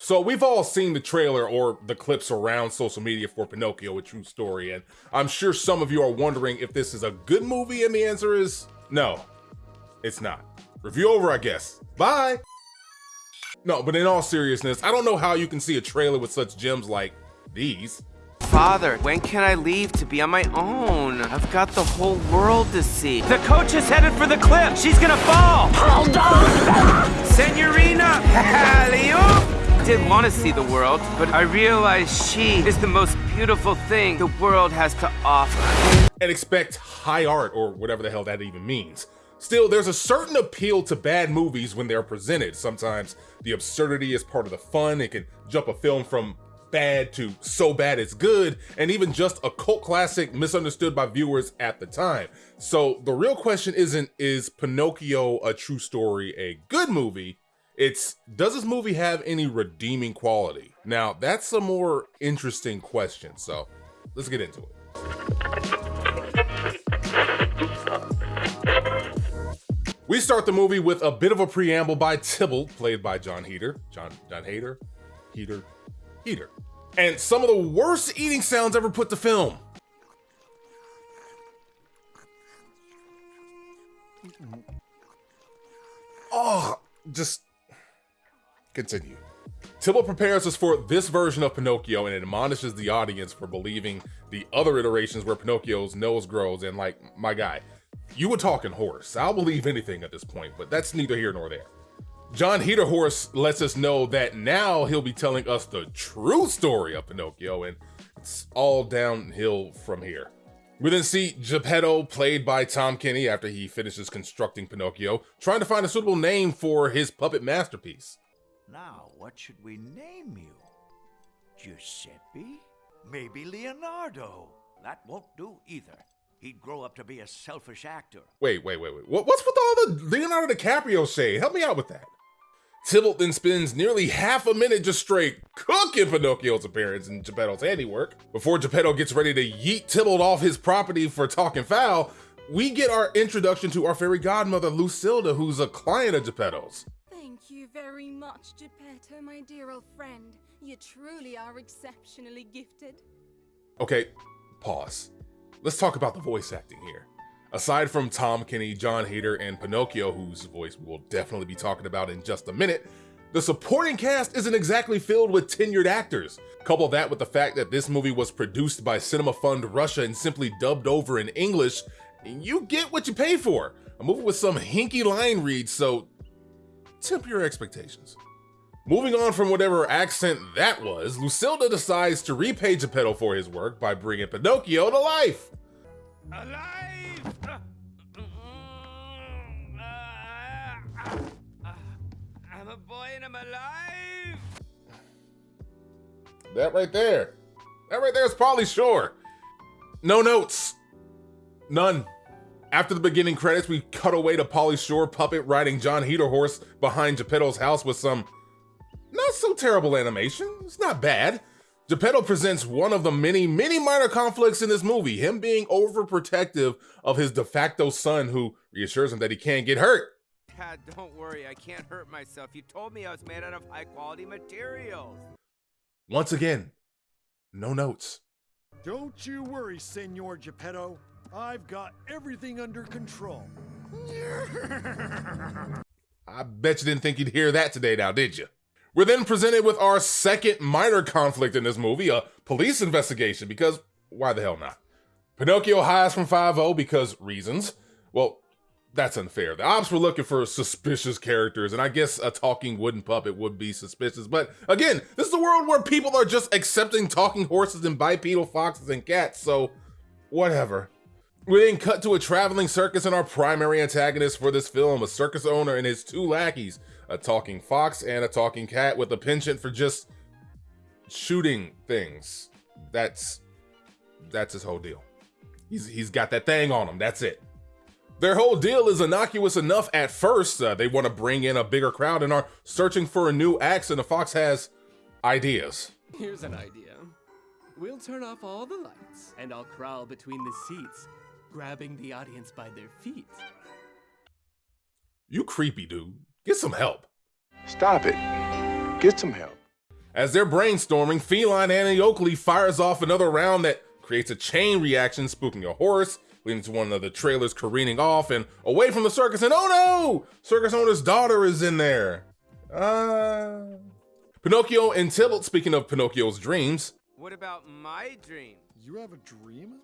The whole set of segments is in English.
So we've all seen the trailer or the clips around social media for Pinocchio, a true story, and I'm sure some of you are wondering if this is a good movie, and the answer is no, it's not. Review over, I guess. Bye! No, but in all seriousness, I don't know how you can see a trailer with such gems like these. Father, when can I leave to be on my own? I've got the whole world to see. The coach is headed for the cliff. She's gonna fall. Hold on. Senorina, alley-oop did want to see the world, but I realized she is the most beautiful thing the world has to offer. And expect high art, or whatever the hell that even means. Still, there's a certain appeal to bad movies when they're presented. Sometimes the absurdity is part of the fun. It can jump a film from bad to so bad it's good, and even just a cult classic misunderstood by viewers at the time. So the real question isn't, is Pinocchio a true story a good movie? It's does this movie have any redeeming quality? Now, that's a more interesting question. So let's get into it. We start the movie with a bit of a preamble by Tybalt, played by Jon Heder. John John Hader? Heater? Heater. And some of the worst eating sounds ever put to film. Oh, just Continue. Tybalt prepares us for this version of Pinocchio and admonishes the audience for believing the other iterations where Pinocchio's nose grows and like, my guy, you were talking horse. I'll believe anything at this point, but that's neither here nor there. John Heder Horse lets us know that now he'll be telling us the true story of Pinocchio and it's all downhill from here. We then see Geppetto, played by Tom Kenny after he finishes constructing Pinocchio, trying to find a suitable name for his puppet masterpiece. Now, what should we name you? Giuseppe? Maybe Leonardo. That won't do either. He'd grow up to be a selfish actor. Wait, wait, wait, wait. What's with all the Leonardo DiCaprio shade? Help me out with that. Tybalt then spends nearly half a minute just straight cooking Pinocchio's appearance in Geppetto's handiwork. Before Geppetto gets ready to yeet Tybalt off his property for talking foul, we get our introduction to our fairy godmother, Lucilda, who's a client of Geppetto's very much, Geppetto, my dear old friend. You truly are exceptionally gifted. Okay, pause. Let's talk about the voice acting here. Aside from Tom Kenny, John Heder, and Pinocchio, whose voice we'll definitely be talking about in just a minute, the supporting cast isn't exactly filled with tenured actors. Couple that with the fact that this movie was produced by Cinema Fund Russia and simply dubbed over in English, and you get what you pay for. A movie with some hinky line reads, so temper your expectations. Moving on from whatever accent that was, Lucilda decides to repay Geppetto for his work by bringing Pinocchio to life. Alive! I'm a boy and I'm alive! That right there. That right there is Pauly Shore. No notes. None. After the beginning credits, we cut away to Pauly Shore puppet riding John Heder horse behind Geppetto's house with some not so terrible animation. It's not bad. Geppetto presents one of the many, many minor conflicts in this movie, him being overprotective of his de facto son who reassures him that he can't get hurt. Dad, don't worry, I can't hurt myself. You told me I was made out of high quality materials. Once again, no notes. Don't you worry, Senor Geppetto. I've got everything under control. I bet you didn't think you'd hear that today now, did you? We're then presented with our second minor conflict in this movie, a police investigation, because why the hell not? Pinocchio hides from 5 because reasons. Well, that's unfair. The ops were looking for suspicious characters, and I guess a talking wooden puppet would be suspicious. But again, this is a world where people are just accepting talking horses and bipedal foxes and cats, so whatever. We then cut to a traveling circus and our primary antagonist for this film, a circus owner and his two lackeys, a talking fox and a talking cat with a penchant for just shooting things. That's that's his whole deal. He's he's got that thing on him. That's it. Their whole deal is innocuous enough at first. Uh, they want to bring in a bigger crowd and are searching for a new axe, and the fox has ideas. Here's an idea. We'll turn off all the lights, and I'll crawl between the seats grabbing the audience by their feet. You creepy dude. Get some help. Stop it. Get some help. As they're brainstorming, Feline Annie Oakley fires off another round that creates a chain reaction, spooking a horse, leading to one of the trailers careening off and away from the circus. And oh no! Circus owner's daughter is in there. Uh. Pinocchio and Tybalt, speaking of Pinocchio's dreams. What about my dream? You have a dream?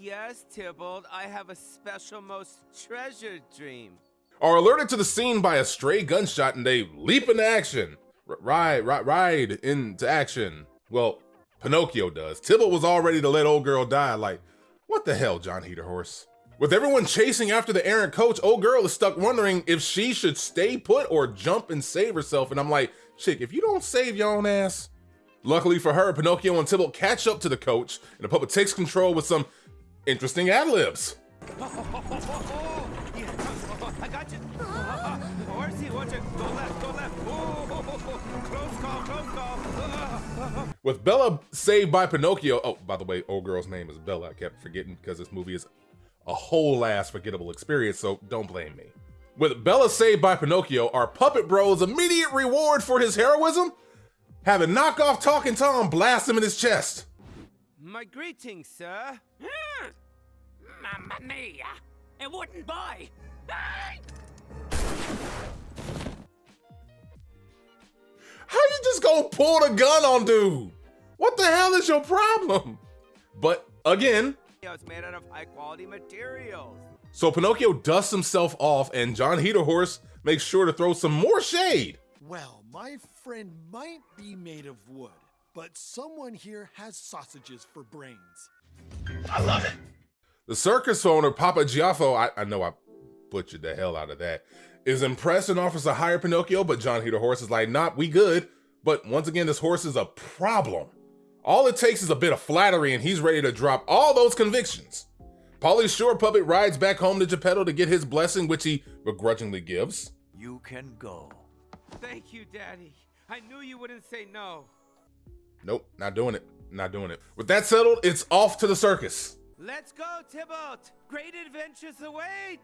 Yes, Tybalt, I have a special, most treasured dream. Are alerted to the scene by a stray gunshot and they leap into action. R- ride, ride, ride into action. Well, Pinocchio does. Tybalt was all ready to let old girl die. Like, what the hell, John Heater Horse? With everyone chasing after the errant coach, old girl is stuck wondering if she should stay put or jump and save herself. And I'm like, chick, if you don't save your own ass. Luckily for her, Pinocchio and Tybalt catch up to the coach, and the puppet takes control with some interesting ad libs. With Bella saved by Pinocchio. Oh, by the way, old girl's name is Bella. I kept forgetting because this movie is a whole ass forgettable experience, so don't blame me. With Bella saved by Pinocchio, our puppet bro's immediate reward for his heroism? Having knockoff Talking Tom blast him in his chest. My greetings, sir. Hmm. Mamma mia! It wouldn't buy! How you just gonna pull the gun on dude? What the hell is your problem? But again, It's made out of high quality materials. so Pinocchio dusts himself off and John Heaterhorse makes sure to throw some more shade. Well, my friend might be made of wood, but someone here has sausages for brains. I love it. The circus owner, Papa Giaffo, I, I know I butchered the hell out of that, is impressed and offers to hire Pinocchio, but John Heaterhorse is like, nah, we good. But once again, this horse is a problem. All it takes is a bit of flattery and he's ready to drop all those convictions. Pauly's Shore puppet rides back home to Geppetto to get his blessing, which he begrudgingly gives. You can go. Thank you, Daddy. I knew you wouldn't say no. Nope, not doing it. Not doing it. With that settled, it's off to the circus. Let's go, Tybalt. Great adventures await.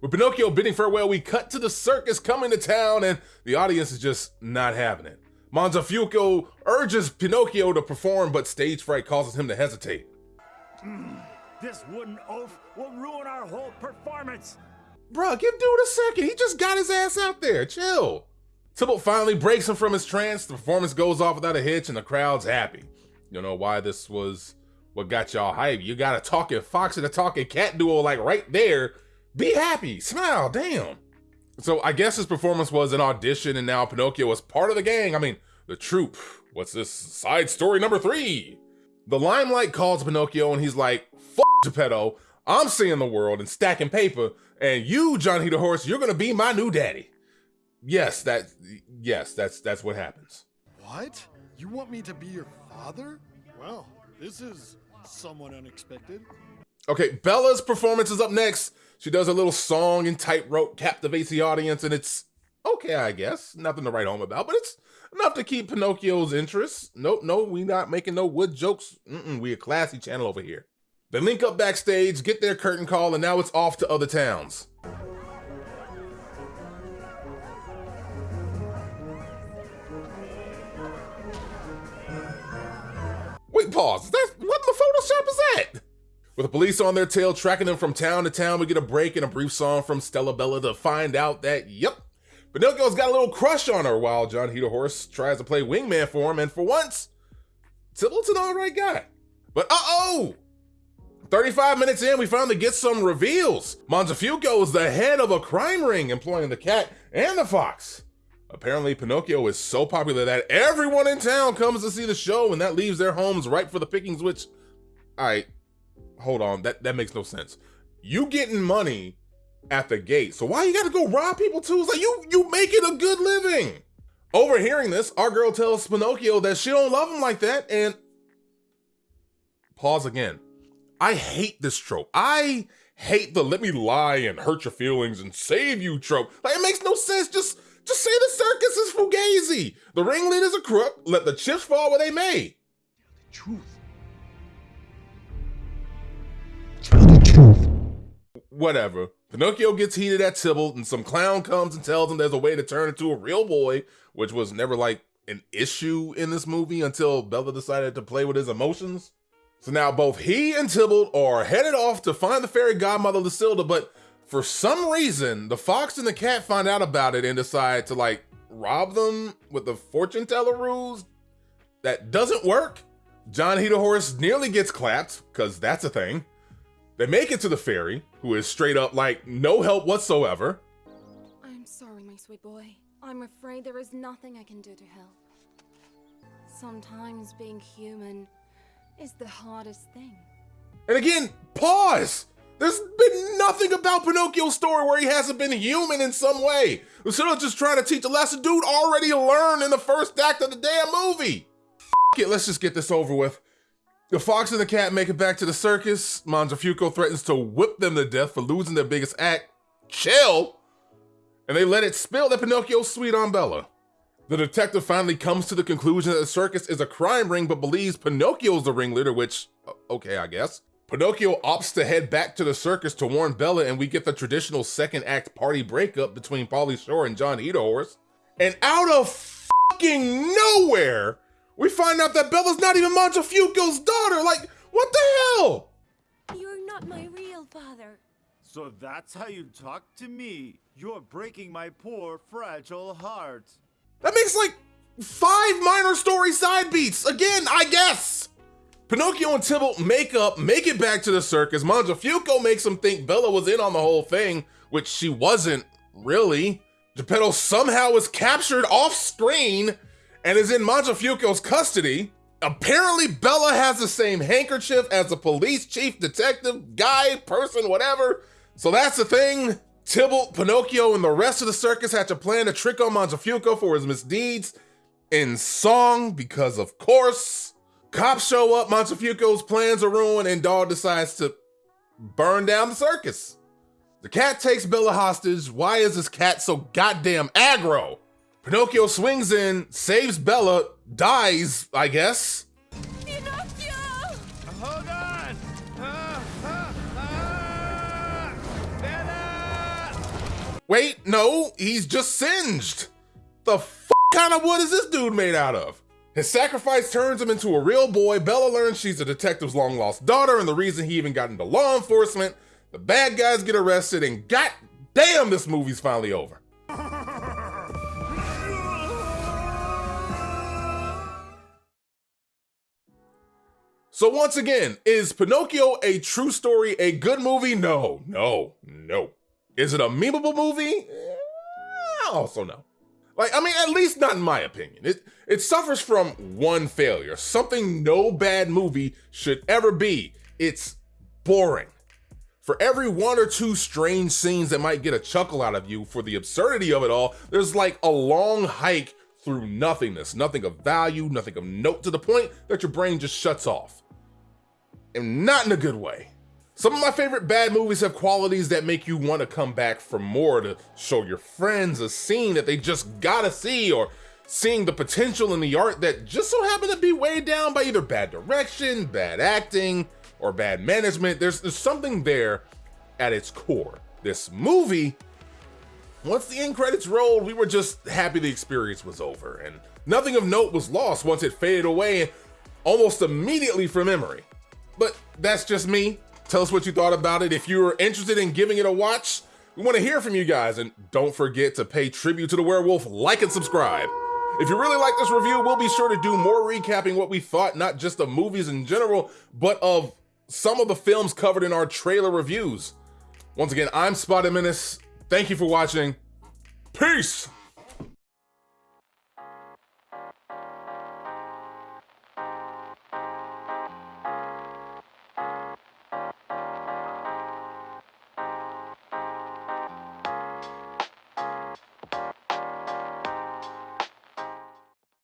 With Pinocchio bidding farewell, we cut to the circus coming to town, and the audience is just not having it. Mangiafuoco urges Pinocchio to perform, but stage fright causes him to hesitate. Mm, this wooden oaf will ruin our whole performance. Bruh, give dude a second. He just got his ass out there. Chill. Tybalt finally breaks him from his trance. The performance goes off without a hitch, and the crowd's happy. You know why this was what got y'all hype. You got a talking fox and a talking cat duo like right there. Be happy, smile, damn. So I guess his performance was an audition, and now Pinocchio was part of the gang. I mean, the troupe. What's this side story number three? The limelight calls Pinocchio, and he's like, "Fuck Geppetto, I'm seeing the world and stacking paper, and you, John Heater Horse, you're gonna be my new daddy." Yes, that. Yes, that's that's what happens. What? You want me to be your father? Well, this is somewhat unexpected. Okay, Bella's performance is up next. She does a little song and tightrope, captivates the audience, and it's okay, I guess. Nothing to write home about, but it's enough to keep Pinocchio's interest. Nope, no, we not making no wood jokes. Mm-mm, we a classy channel over here. They link up backstage, get their curtain call, and now it's off to other towns. Wait, pause. Is that what in the Photoshop is that? With the police on their tail tracking them from town to town, we get a break and a brief song from Stella Bella to find out that, yep, Pinocchio's got a little crush on her while John Heaterhorse tries to play wingman for him, and for once, Tybalt's an alright guy. But uh-oh! 35 minutes in, we finally get some reveals. Mangiafuoco is the head of a crime ring employing the cat and the fox. Apparently, Pinocchio is so popular that everyone in town comes to see the show, and that leaves their homes ripe for the pickings, which, alright, hold on, that, that makes no sense. You getting money at the gate, so why you gotta go rob people too? It's like, you, you making a good living. Overhearing this, our girl tells Pinocchio that she don't love him like that, and pause again. I hate this trope. I hate the let me lie and hurt your feelings and save you trope. Like it makes no sense. Just just say the circus is fugazi. The ringleader's a crook. Let the chips fall where they may. Tell the truth. Whatever. Pinocchio gets heated at Tybalt, and some clown comes and tells him there's a way to turn into a real boy, which was never like an issue in this movie until Bella decided to play with his emotions. So now both he and Tybalt are headed off to find the fairy godmother Lucilda, but for some reason, the fox and the cat find out about it and decide to like rob them with the fortune teller ruse that doesn't work. John Horse nearly gets clapped, because that's a thing. They make it to the fairy, who is straight up like no help whatsoever. I'm sorry, my sweet boy. I'm afraid there is nothing I can do to help. Sometimes being human is the hardest thing. And again, pause! There's been nothing about Pinocchio's story where he hasn't been human in some way. Instead of just trying to teach a lesson, dude already learned in the first act of the damn movie. F it, let's just get this over with. The fox and the cat make it back to the circus. Mangiafuoco threatens to whip them to death for losing their biggest act. Chill! And they let it spill that Pinocchio's sweet on Bella. The detective finally comes to the conclusion that the circus is a crime ring but believes Pinocchio's the ringleader, which, okay, I guess. Pinocchio opts to head back to the circus to warn Bella, and we get the traditional second act party breakup between Pauly Shore and John Horse. And out of fucking nowhere, we find out that Bella's not even Mangiafuoco's daughter. Like, what the hell? You're not my real father. So that's how you talk to me. You're breaking my poor, fragile heart. That makes like five minor story side beats. Again, I guess. Pinocchio and Tybalt make up, make it back to the circus. Mangiafuoco makes them think Bella was in on the whole thing, which she wasn't really. Geppetto somehow was captured off screen and is in Mangiafuoco's custody. Apparently, Bella has the same handkerchief as the police chief, detective, guy, person, whatever. So that's the thing. Tybalt, Pinocchio, and the rest of the circus had to plan a trick on Mangiafuoco for his misdeeds in song because, of course, Cops show up, Mangiafuoco's plans are ruined, and Dog decides to burn down the circus. The cat takes Bella hostage. Why is this cat so goddamn aggro? Pinocchio swings in, saves Bella, dies, I guess. Pinocchio! Hold on! Ah, ah, ah! Bella! Wait, no, he's just singed. The f kind of wood is this dude made out of? His sacrifice turns him into a real boy. Bella learns she's a detective's long lost daughter and the reason he even got into law enforcement. The bad guys get arrested, and god damn, this movie's finally over. So once again, is Pinocchio a true story, a good movie? No, no, no. Is it a memeable movie? Eh, also no. Like, I mean, at least not in my opinion. It it suffers from one failure, something no bad movie should ever be. It's boring. For every one or two strange scenes that might get a chuckle out of you for the absurdity of it all, there's like a long hike through nothingness, nothing of value, nothing of note, to the point that your brain just shuts off. And not in a good way. Some of my favorite bad movies have qualities that make you want to come back for more to show your friends a scene that they just gotta see or seeing the potential in the art that just so happened to be weighed down by either bad direction, bad acting, or bad management. There's, there's something there at its core. This movie, once the end credits rolled, we were just happy the experience was over and nothing of note was lost once it faded away almost immediately from memory. But that's just me. Tell us what you thought about it. If you're interested in giving it a watch, we want to hear from you guys. And don't forget to pay tribute to the werewolf, like and subscribe. If you really like this review, we'll be sure to do more recapping what we thought, not just of movies in general, but of some of the films covered in our trailer reviews. Once again, I'm Spotted Menace. Thank you for watching. Peace!